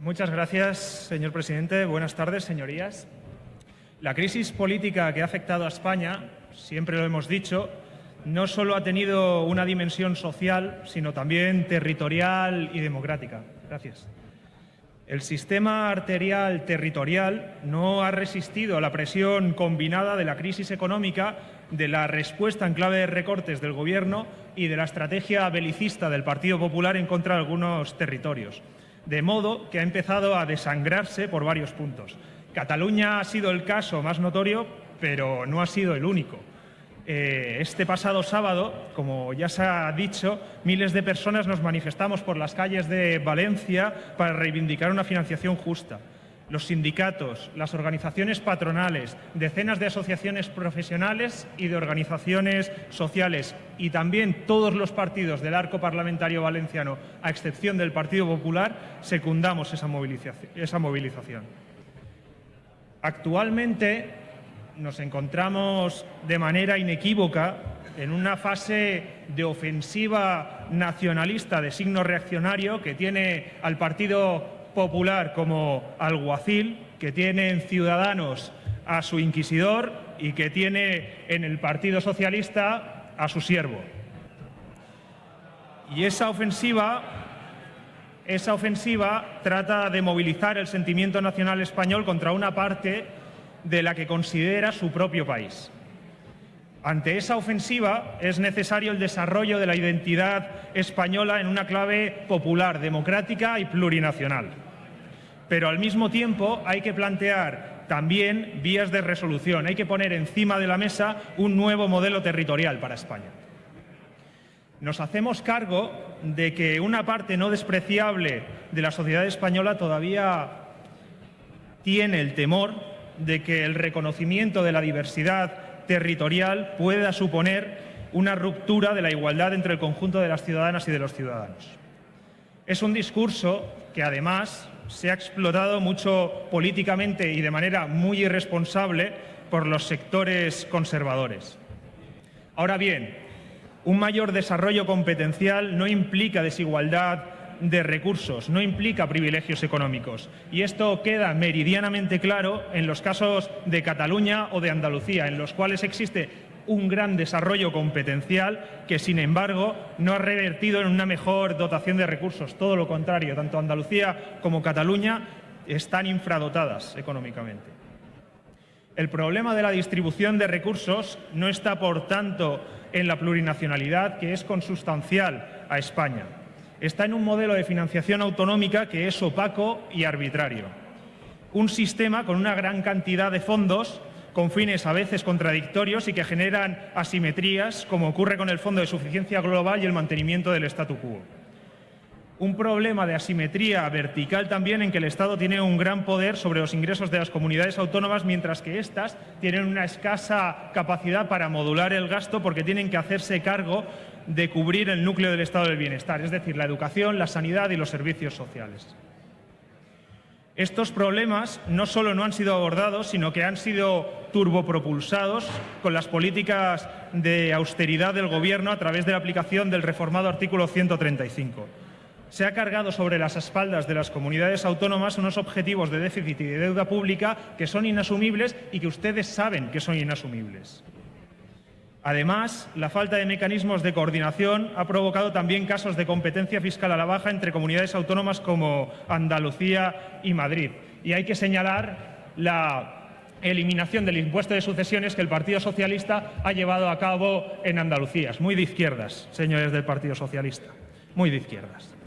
Muchas gracias, señor presidente. Buenas tardes, señorías. La crisis política que ha afectado a España, siempre lo hemos dicho, no solo ha tenido una dimensión social, sino también territorial y democrática. Gracias. El sistema arterial territorial no ha resistido a la presión combinada de la crisis económica, de la respuesta en clave de recortes del Gobierno y de la estrategia belicista del Partido Popular en contra de algunos territorios de modo que ha empezado a desangrarse por varios puntos. Cataluña ha sido el caso más notorio, pero no ha sido el único. Eh, este pasado sábado, como ya se ha dicho, miles de personas nos manifestamos por las calles de Valencia para reivindicar una financiación justa los sindicatos, las organizaciones patronales, decenas de asociaciones profesionales y de organizaciones sociales y también todos los partidos del arco parlamentario valenciano, a excepción del Partido Popular, secundamos esa movilización. Actualmente nos encontramos de manera inequívoca en una fase de ofensiva nacionalista de signo reaccionario que tiene al Partido Popular como alguacil, que tiene en Ciudadanos a su inquisidor y que tiene en el Partido Socialista a su siervo. Y esa ofensiva, esa ofensiva trata de movilizar el sentimiento nacional español contra una parte de la que considera su propio país. Ante esa ofensiva es necesario el desarrollo de la identidad española en una clave popular, democrática y plurinacional. Pero al mismo tiempo hay que plantear también vías de resolución, hay que poner encima de la mesa un nuevo modelo territorial para España. Nos hacemos cargo de que una parte no despreciable de la sociedad española todavía tiene el temor de que el reconocimiento de la diversidad territorial pueda suponer una ruptura de la igualdad entre el conjunto de las ciudadanas y de los ciudadanos. Es un discurso que además se ha explotado mucho políticamente y de manera muy irresponsable por los sectores conservadores. Ahora bien, un mayor desarrollo competencial no implica desigualdad de recursos, no implica privilegios económicos. Y esto queda meridianamente claro en los casos de Cataluña o de Andalucía, en los cuales existe un gran desarrollo competencial que, sin embargo, no ha revertido en una mejor dotación de recursos. Todo lo contrario, tanto Andalucía como Cataluña están infradotadas económicamente. El problema de la distribución de recursos no está, por tanto, en la plurinacionalidad, que es consustancial a España está en un modelo de financiación autonómica que es opaco y arbitrario. Un sistema con una gran cantidad de fondos con fines a veces contradictorios y que generan asimetrías, como ocurre con el Fondo de Suficiencia Global y el mantenimiento del statu quo. Un problema de asimetría vertical también en que el Estado tiene un gran poder sobre los ingresos de las comunidades autónomas, mientras que éstas tienen una escasa capacidad para modular el gasto porque tienen que hacerse cargo de cubrir el núcleo del estado del bienestar, es decir, la educación, la sanidad y los servicios sociales. Estos problemas no solo no han sido abordados, sino que han sido turbopropulsados con las políticas de austeridad del Gobierno a través de la aplicación del reformado artículo 135. Se ha cargado sobre las espaldas de las comunidades autónomas unos objetivos de déficit y de deuda pública que son inasumibles y que ustedes saben que son inasumibles. Además, la falta de mecanismos de coordinación ha provocado también casos de competencia fiscal a la baja entre comunidades autónomas como Andalucía y Madrid. Y hay que señalar la eliminación del impuesto de sucesiones que el Partido Socialista ha llevado a cabo en Andalucía. muy de izquierdas, señores del Partido Socialista, muy de izquierdas.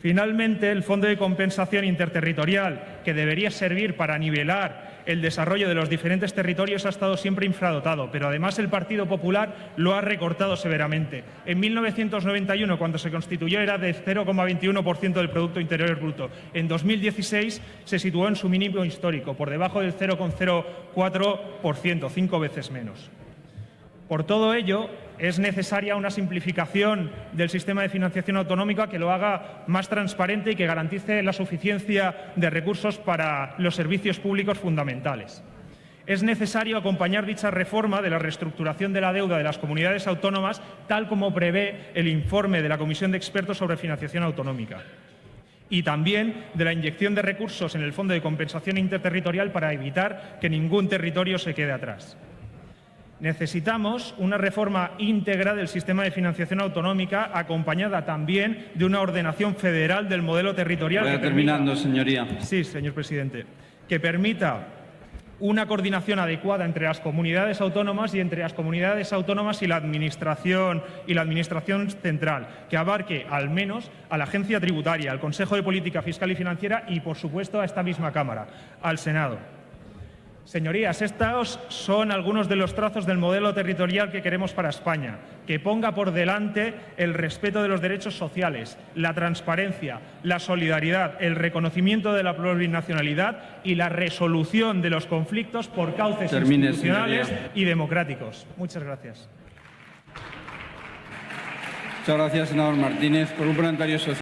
Finalmente, el Fondo de Compensación Interterritorial, que debería servir para nivelar el desarrollo de los diferentes territorios ha estado siempre infradotado, pero además el Partido Popular lo ha recortado severamente. En 1991, cuando se constituyó, era de 0,21% del Producto Interior Bruto. En 2016 se situó en su mínimo histórico, por debajo del 0,04%, cinco veces menos. Por todo ello, es necesaria una simplificación del sistema de financiación autonómica que lo haga más transparente y que garantice la suficiencia de recursos para los servicios públicos fundamentales. Es necesario acompañar dicha reforma de la reestructuración de la deuda de las comunidades autónomas, tal como prevé el informe de la Comisión de Expertos sobre Financiación Autonómica. y también de la inyección de recursos en el Fondo de Compensación Interterritorial para evitar que ningún territorio se quede atrás. Necesitamos una reforma íntegra del sistema de financiación autonómica acompañada también de una ordenación federal del modelo territorial. Que terminando, permita- señoría. Sí, señor presidente. Que permita una coordinación adecuada entre las comunidades autónomas y entre las comunidades autónomas y la administración y la administración central, que abarque al menos a la agencia tributaria, al Consejo de Política Fiscal y Financiera y, por supuesto, a esta misma Cámara, al Senado. Señorías, estos son algunos de los trazos del modelo territorial que queremos para España, que ponga por delante el respeto de los derechos sociales, la transparencia, la solidaridad, el reconocimiento de la plurinacionalidad y la resolución de los conflictos por cauces Termine, institucionales señoría. y democráticos. Muchas gracias. Muchas gracias, senador Martínez. Por un parlamentario social.